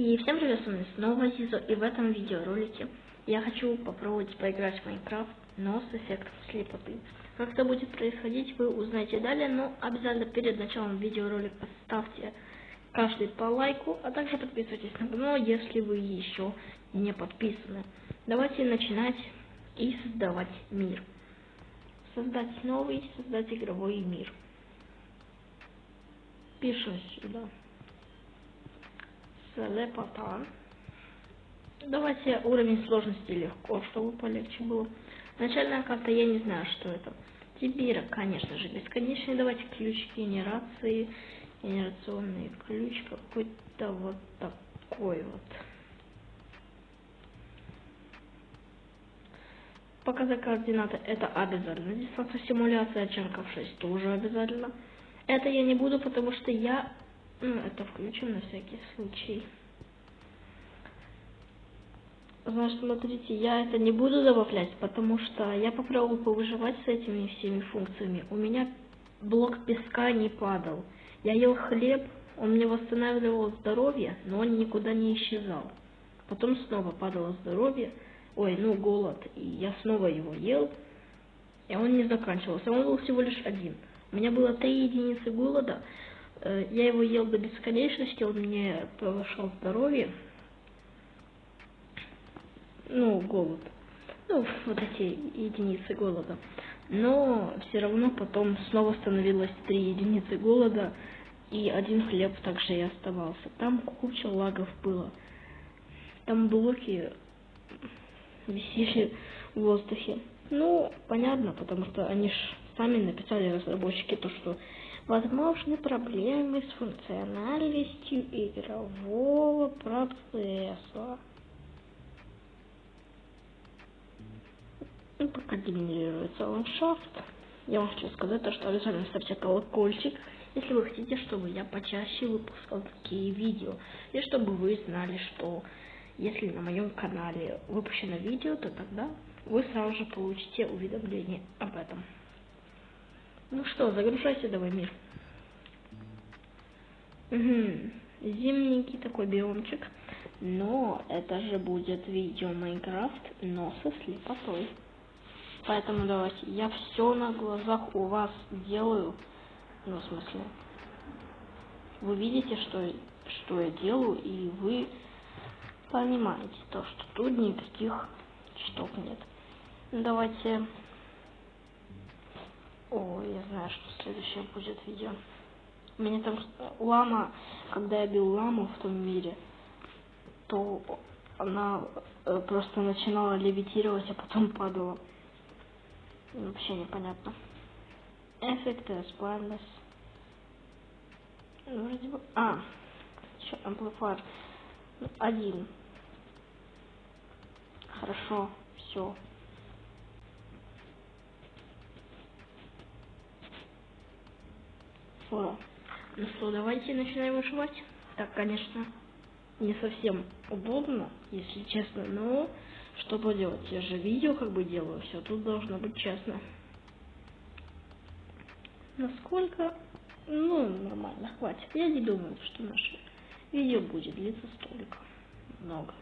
И всем привет, с вами снова Зизо, и в этом видеоролике я хочу попробовать поиграть в Майнкрафт, но с эффектом слепоты. Как это будет происходить, вы узнаете далее, но обязательно перед началом видеоролика ставьте каждый по лайку, а также подписывайтесь на канал, если вы еще не подписаны. Давайте начинать и создавать мир. Создать новый, создать игровой мир. Пишем сюда слепота. Давайте уровень сложности легко, чтобы полегче было. Начальная карта, я не знаю, что это. Тибира, конечно же, бесконечный. Давайте ключ генерации. Генерационный ключ какой-то вот такой вот. Показать координаты это обязательно. Дистанция симуляция ченков 6 тоже обязательно. Это я не буду, потому что я это включим на всякий случай. Значит, смотрите, я это не буду добавлять, потому что я попробовал повыживать с этими всеми функциями. У меня блок песка не падал. Я ел хлеб, он мне восстанавливал здоровье, но он никуда не исчезал. Потом снова падало здоровье, ой, ну голод, и я снова его ел, и он не заканчивался, он был всего лишь один. У меня было три единицы голода, я его ел до бесконечности, он мне повышал здоровье. Ну, голод. Ну, вот эти единицы голода. Но все равно потом снова становилось три единицы голода, и один хлеб также и оставался. Там куча лагов было. Там блоки висели в воздухе. Ну, понятно, потому что они ж сами написали разработчики то, что возможны проблемы с функциональностью игрового процесса. И пока генерируется ландшафт, я вам хочу сказать, то, что обязательно ставьте колокольчик, если вы хотите, чтобы я почаще выпускал такие видео. И чтобы вы знали, что если на моем канале выпущено видео, то тогда вы сразу же получите уведомление об этом. Ну что, загружайся давай, мир. Угу. Зимненький такой биомчик. Но это же будет видео Майнкрафт, но со слепотой. Поэтому давайте, я все на глазах у вас делаю. Ну, в смысле, вы видите, что, что я делаю, и вы понимаете то, что тут никаких штук нет. Давайте о, я знаю, что следующее будет видео. Меня там лама, когда я бил ламу в том мире, то она э, просто начинала левитировать, а потом падала. Вообще непонятно. Эффекты, Splendors. Ну, вроде бы... А, еще Amplifier. Один. Хорошо, все. О, ну что, давайте начинаем выживать. Так, конечно, не совсем удобно, если честно, но что поделать, я же видео как бы делаю, все тут должно быть честно. Насколько? Ну, нормально, хватит. Я не думаю, что наше видео будет длиться столько много.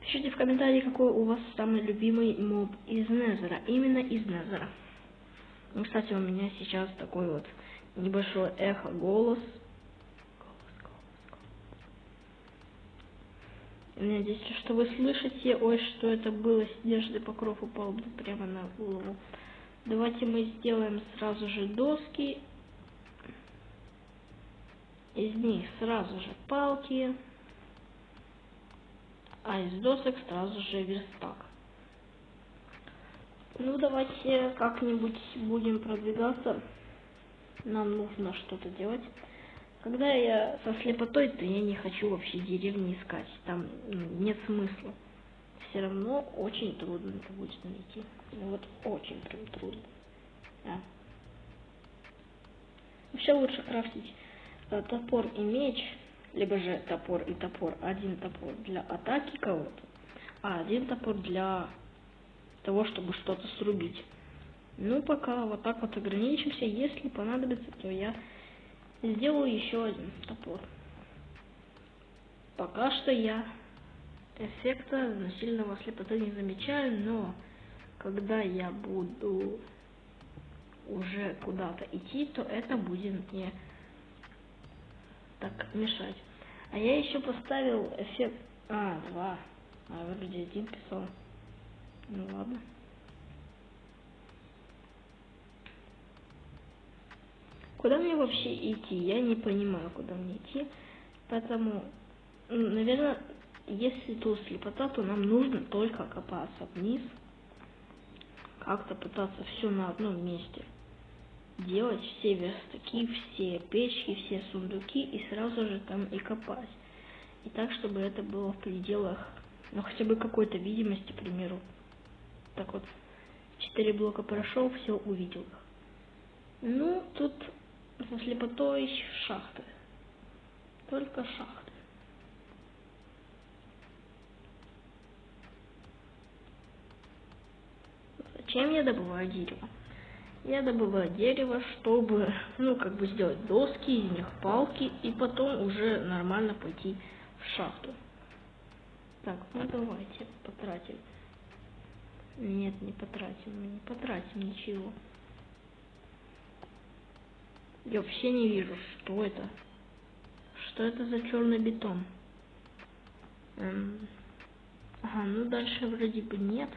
Пишите в комментарии, какой у вас самый любимый моб из Незера. Именно из Незера. Ну, кстати, у меня сейчас такой вот небольшое эхо, голос. У меня здесь, что вы слышите, ой, что это было, снежный покров упал прямо на голову. Давайте мы сделаем сразу же доски. Из них сразу же палки. А из досок сразу же верстак. Ну, давайте как-нибудь будем продвигаться. Нам нужно что-то делать. Когда я со слепотой, то я не хочу вообще деревни искать. Там ну, нет смысла. Все равно очень трудно это будет найти. Вот очень прям трудно. А. Вообще лучше крафтить э, топор и меч, либо же топор и топор. Один топор для атаки кого-то, а один топор для того, чтобы что-то срубить. Ну, пока вот так вот ограничимся. Если понадобится, то я сделаю еще один топор. пока что я эффекта сильного слепоты не замечаю, но когда я буду уже куда-то идти, то это будет мне так мешать. А я еще поставил эффект... А, два. А, вроде один писал. Ну ладно. Куда мне вообще идти? Я не понимаю, куда мне идти. Поэтому, наверное, если тут слепота, то нам нужно только копаться вниз. Как-то пытаться все на одном месте делать все верстаки, все печки, все сундуки и сразу же там и копать. И так, чтобы это было в пределах, ну хотя бы какой-то видимости, к примеру. Так вот, четыре блока прошел, все увидел. Ну, тут со слепотой шахты. Только шахты. Зачем я добываю дерево? Я добываю дерево, чтобы, ну, как бы сделать доски, из них палки, и потом уже нормально пойти в шахту. Так, ну давайте потратим. Нет, не потратим, мы не потратим ничего. Я вообще не вижу, что это. Что это за черный бетон? Эм... Ага, ну дальше вроде бы нет.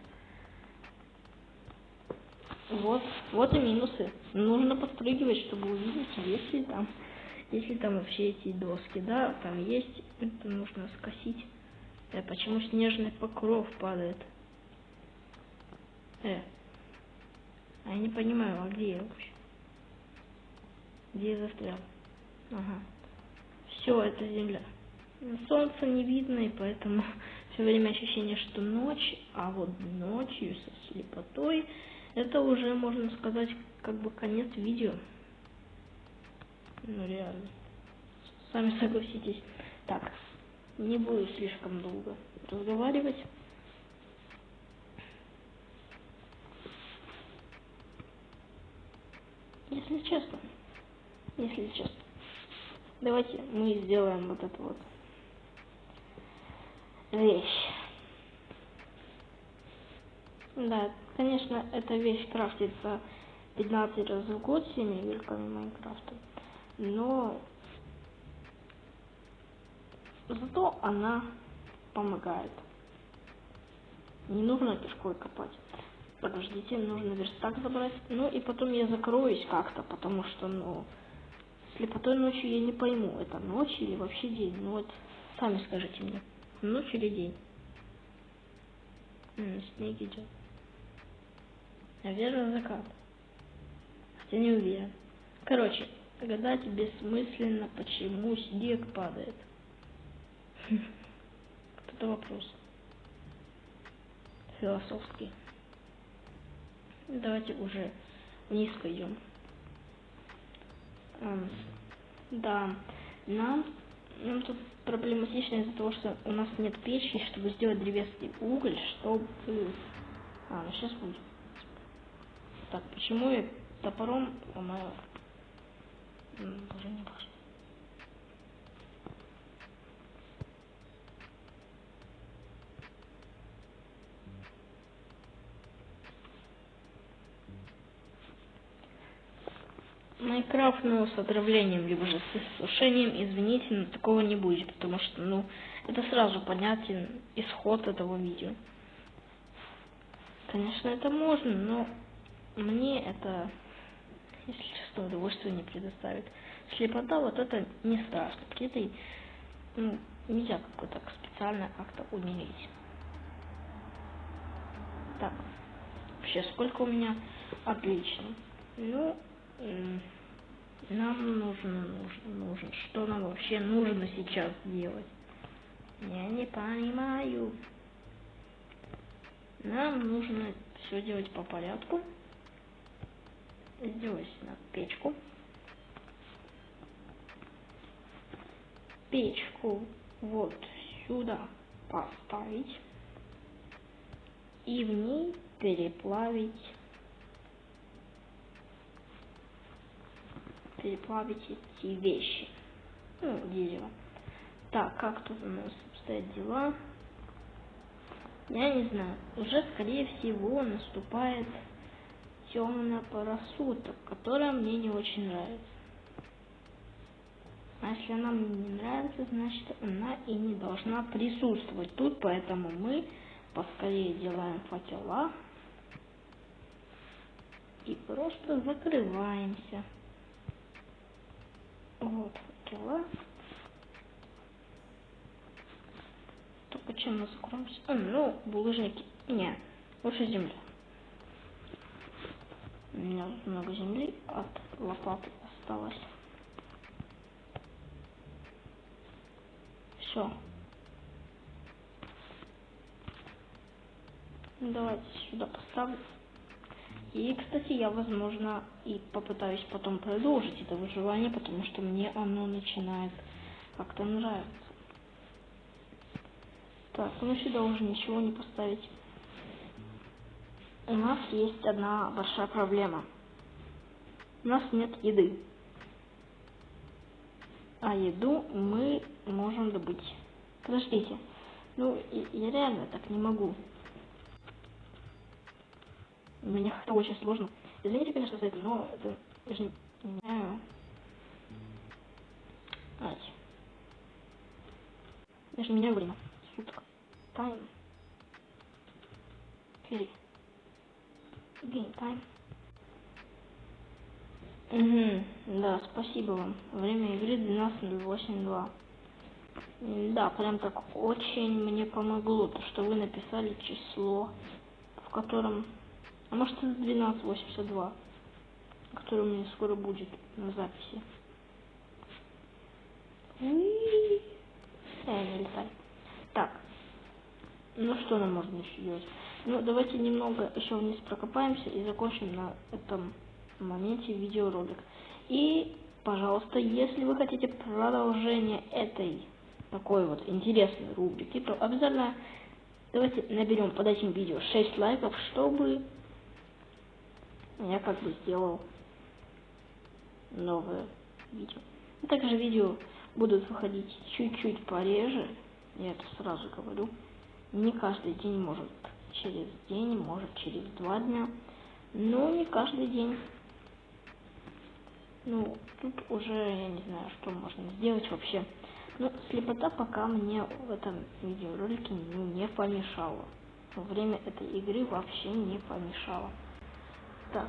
Вот, вот и минусы. Нужно подпрыгивать, чтобы увидеть, есть ли там, если там вообще эти доски, да, там есть, это нужно скосить. Э, почему снежный покров падает? Э, а я не понимаю, а где я вообще? Где застрял? Ага. Все, это земля. Солнца не видно, и поэтому все время ощущение, что ночь, а вот ночью со слепотой это уже, можно сказать, как бы конец видео. Ну, реально. Сами согласитесь. Так, не буду слишком долго разговаривать. Если честно, если честно. Давайте мы сделаем вот эту вот вещь. Да, конечно, эта вещь крафтится 15 раз в год всеми игроками Майнкрафта, но зато она помогает. Не нужно кишкой копать. Подождите, нужно верстак забрать. Ну и потом я закроюсь как-то, потому что, ну, слепотой ночью я не пойму, это ночь или вообще день. Ну вот, сами скажите мне, ночь или день. М -м, снег идет. Наверное, закат. Хотя не уверен. Короче, гадать бессмысленно, почему снег падает. Вот это вопрос. Философский. Давайте уже вниз пойдем. Да, нам, нам тут проблематично из-за того, что у нас нет печи, чтобы сделать древесный уголь, чтобы... А, ну сейчас будет. Так, почему я топором ломаю? Уже не важно. Майнкрафт, ну, с отравлением, либо же с сушением, извините, но такого не будет, потому что, ну, это сразу понятен исход этого видео. Конечно, это можно, но мне это, если честно, удовольствие не предоставит. Слепота, вот это не страшно. При этой, ну, нельзя как-то так специально как-то умереть. Так, вообще, сколько у меня? Отлично. Ну, нам нужно, нужно, нужно. Что нам вообще нужно сейчас делать? Я не понимаю. Нам нужно все делать по порядку здесь на печку. Печку вот сюда поставить и в ней переплавить переплавить эти вещи. Ну, дерево. Так, как тут у нас обстоят дела? Я не знаю. Уже, скорее всего, наступает темная пора суток, которая мне не очень нравится. А если она мне не нравится, значит она и не должна присутствовать тут, поэтому мы поскорее делаем факела и просто закрываемся. Вот факела. Только чем мы закроемся? А, ну, булыжники. Не, лучше земля. У меня много земли от лопаты осталось. Все. Давайте сюда поставлю. И, кстати, я, возможно, и попытаюсь потом продолжить это выживание, потому что мне оно начинает как-то нравиться. Так, ну сюда уже ничего не поставить. У нас есть одна большая проблема. У нас нет еды. А еду мы можем добыть. Подождите. Ну, я реально так не могу. Мне это очень сложно. Извините, конечно, за это, но это я же не знаю. Ать. Я же меняю время. Суток. Тайм. Окей. Game time. Угу, да, спасибо вам. Время игры 12.08.2. Да, прям так очень мне помогло, то, что вы написали число, в котором... А может это 12.82, которое у меня скоро будет на записи. Э, летай. Так. Ну что нам можно еще делать? Ну, давайте немного еще вниз прокопаемся и закончим на этом моменте видеоролик. И, пожалуйста, если вы хотите продолжение этой такой вот интересной рубрики, то обязательно давайте наберем под этим видео 6 лайков, чтобы я как бы сделал новое видео. И также видео будут выходить чуть-чуть пореже, я это сразу говорю. Не каждый день, может через день, может через два дня, но не каждый день. Ну, тут уже я не знаю, что можно сделать вообще. Ну, слепота пока мне в этом видеоролике не помешала. Во время этой игры вообще не помешала. Так.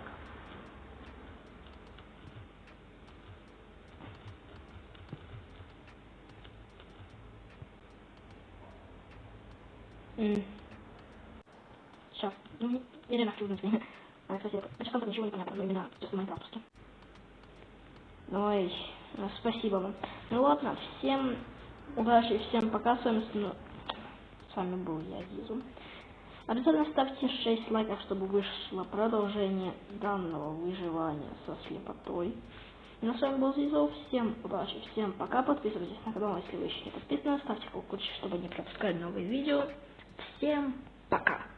Сейчас. Ну, или на время. А, кстати, сейчас там ничего не понятно, но именно чисто майнкрафтовски. Ой, ну, спасибо вам. Ну ладно, всем удачи, всем пока. С вами, с вами был я, Зизу. Обязательно ставьте 6 лайков, чтобы вышло продолжение данного выживания со слепотой. Ну, с вами был Зизу. Всем удачи, всем пока. Подписывайтесь на канал, если вы еще не подписаны. Ставьте колокольчик, чтобы не пропускать новые видео. Всем пока.